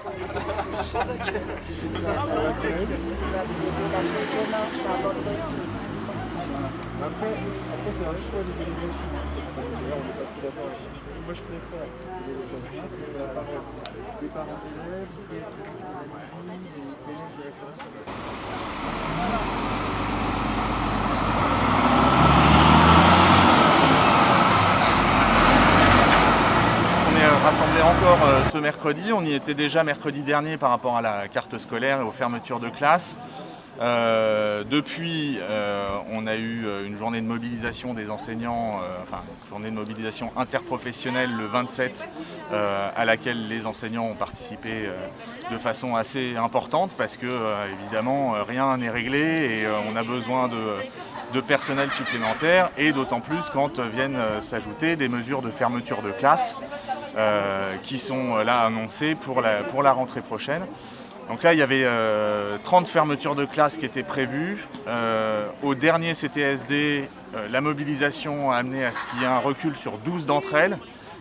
Après, après. Moi, je préfère les parents d'élèves, les collèges de référence. On est euh, rassemblés encore euh, ce mercredi, on y était déjà mercredi dernier par rapport à la carte scolaire et aux fermetures de classe. Euh, depuis, euh, on a eu une journée de mobilisation des enseignants, enfin une journée de mobilisation interprofessionnelle le 27, euh, à laquelle les enseignants ont participé de façon assez importante parce que évidemment rien n'est réglé et on a besoin de, personnel supplémentaire et d'autant plus quand viennent s'ajouter des mesures de fermeture de classe qui sont euh, là annoncées pour la, rentrée prochaine. Donc là, il y avait euh, 30 fermetures de classe qui étaient prévues. Euh, au dernier CTSD, euh, la mobilisation a amené à ce qu'il y ait un recul sur 12 d'entre elles.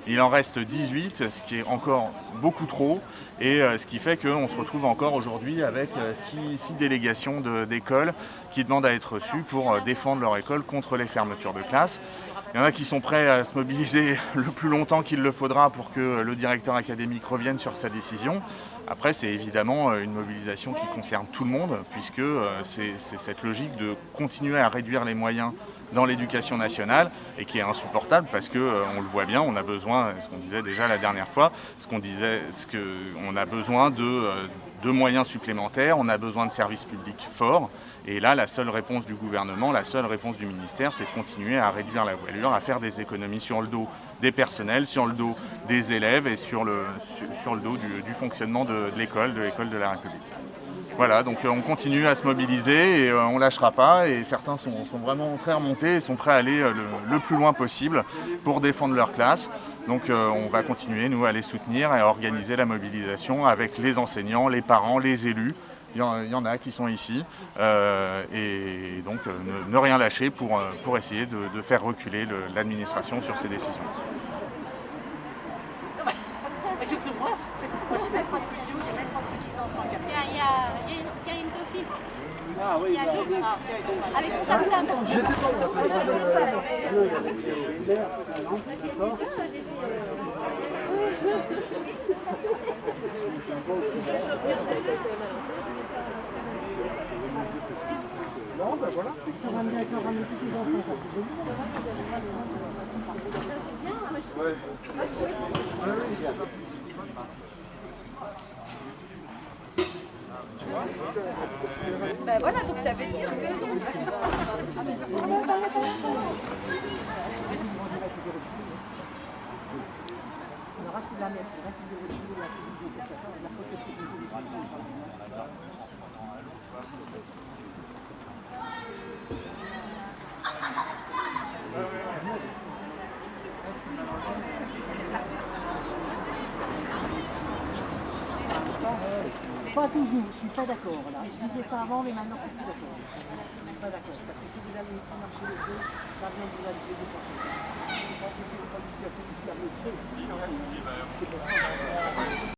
Il en reste 18, ce qui est encore beaucoup trop, et euh, ce qui fait qu'on se retrouve encore aujourd'hui avec 6 délégations d'écoles qui demandent à être reçues pour euh, défendre leur école contre les fermetures de classe. Il y en a qui sont prêts à se mobiliser le plus longtemps qu'il le faudra pour que le directeur académique revienne sur sa décision. Après, c'est évidemment euh, une mobilisation qui concerne tout le monde, puisque euh, c'est cette logique de continuer à réduire les moyens dans l'éducation nationale et qui est insupportable parce que euh, on le voit bien, on a besoin, ce qu'on disait déjà la dernière fois, ce qu'on disait, ce que on a besoin de, de moyens supplémentaires, on a besoin de services publics forts. Et là, la seule réponse du gouvernement, la seule réponse du ministère, c'est de continuer à réduire la voilure, à faire des économies sur le dos des personnels, sur le dos des élèves et sur le, dos du, fonctionnement de, l'école, de l'école de la République. Voilà, donc euh, on continue à se mobiliser et euh, on lâchera pas. Et certains sont, sont vraiment très remontés et sont prêts à aller euh, le, plus loin possible pour défendre leur classe. Donc on va continuer, nous, à les soutenir et à organiser la mobilisation avec les enseignants, les parents, les élus. Il y en, il y en a qui sont ici. Euh, et donc euh, ne, ne rien lâcher pour, euh, pour essayer de, de faire reculer le- l'administration sur ces décisions. Surtout moi, moi j'ai même pas de bijoux, j'ai même pas de petits-enfants. Il y a, il y une, copine. Ah oui, Il y a Lily, Ah, tiens, donc, avec son portable. J'étais pas là, c'est pas le Non, ben voilà. Ouais. Ben voilà, donc ça veut dire que Pas toujours, je suis pas d'accord là. Je disais ça avant, mais maintenant je suis plus d'accord. Je suis pas d'accord, parce que si vous allez marcher les deux, l'avion vous allez les deux partout. Je pense que c'est pas du tout à fait du.